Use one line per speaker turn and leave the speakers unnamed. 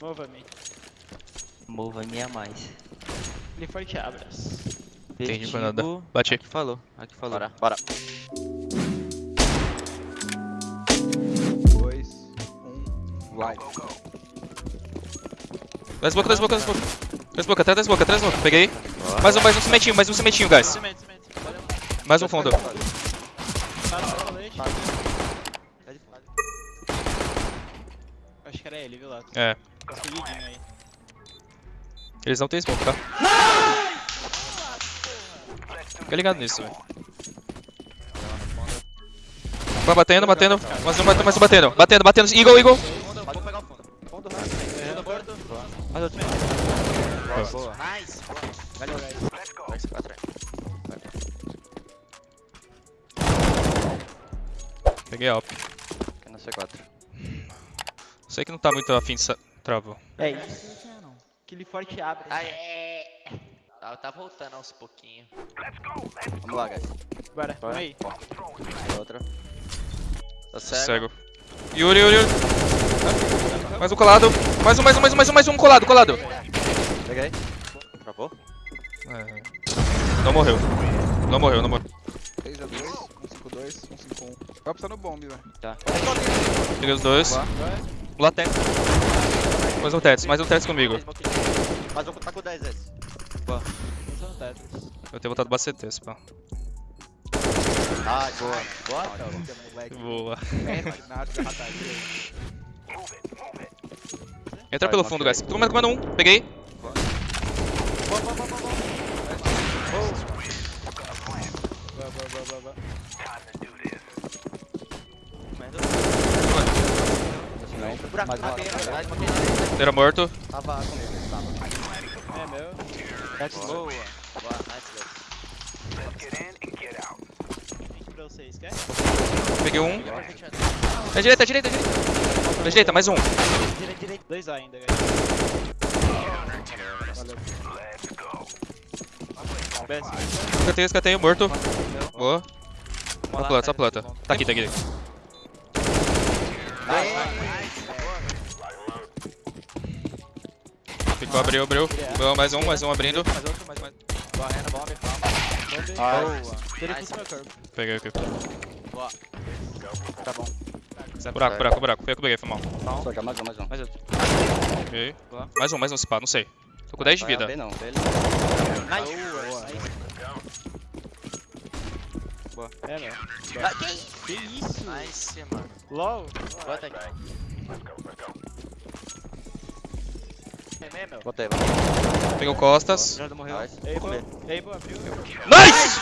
Mova-me.
Mova-me a mais.
Ele forte abras.
Entendi, Fernanda. Bate.
Aqui falou, aqui falou.
Bora, bora.
2, 1, live.
Dá smoke, dá smoke, dá smoke. Dá smoke, atrás da smoke, atrás da smoke. Peguei. Mais um, mais um cimentinho, mais um cimentinho, guys.
Cimento, cimento. Valeu.
Mais um fundo.
Tá no colete. Acho que era ele, viu, Lato?
É.
Escolhidinho aí.
Eles não tem smoke, tá? Fica ligado nisso, velho. Vai batendo, batendo. Mais um, batendo, mais um batendo. Batendo, batendo. Eagle, Eagle.
Fundo, vou pegar o fundo. Fundo,
Fundo morto.
Mais outro.
Boa.
Boa. Nice. Boa. Valeu, guys. Vai ser 4
Peguei alp.
Aqui no C4.
Sei que não tá muito afim de sa- travou.
É isso. Aquele forte abre.
Ai, é. Tá, tá voltando aos pouquinhos. Vamos lá, guys.
Bora, vamos aí.
Outra. Tô cego.
Cego. Yuri, Yuri, Yuri. Mais um colado. Mais um, mais um, mais um, mais um, mais um colado, colado.
Peguei. Travou?
É. Não morreu. Não morreu, não morreu.
3 a 2, 1, 5, 2, 1, 5, 1. Vai precisar no bomb, velho.
Peguei os dois.
Boa.
Lá tem. Mais um Tetris, mais um Tetris comigo.
Mas um tá com 10 vezes.
Lançando Tetris.
Eu tenho botado bastante pá.
Ai, boa. Boa.
Boa.
Rataria.
Entra pelo fundo, guys. Tô comendo, comendo um. Peguei.
Boa, boa, boa, boa, boa.
Buraco,
Mais um lado.
mais uma cadeira.
Inteira morto.
Tava comigo, tava.
É meu.
Boa. Boa, nice, guys.
Link pra vocês, quer?
Peguei um. É direita, é direita, é direita. É direita, mais um.
Direito, direito.
Dois A ainda, guys. Valeu.
Escatei, escatei, morto. Boa. Só planta, só planta. Tá aqui, tá aqui. Ficou, abriu, abriu. Boa, mais um, mais um abrindo.
Mais outro, mais mais. Boa, Rena, bomb, palma.
Boa.
Nice.
Peguei aqui.
Boa. Tá bom.
Buraco, buraco, buraco. Foi eu que peguei, foi mal.
Só que mais um, mais um. Mais outro.
Peguei.
Boa.
Mais um, mais um spa, não sei. Tô com 10 de vida.
Não, bem
Nice.
Boa.
É, meu.
Ah, que isso?
Que isso?
Nice, mano.
LOL.
Bota aqui.
Meu.
Botei,
o costas.
Já morreu.
Nice!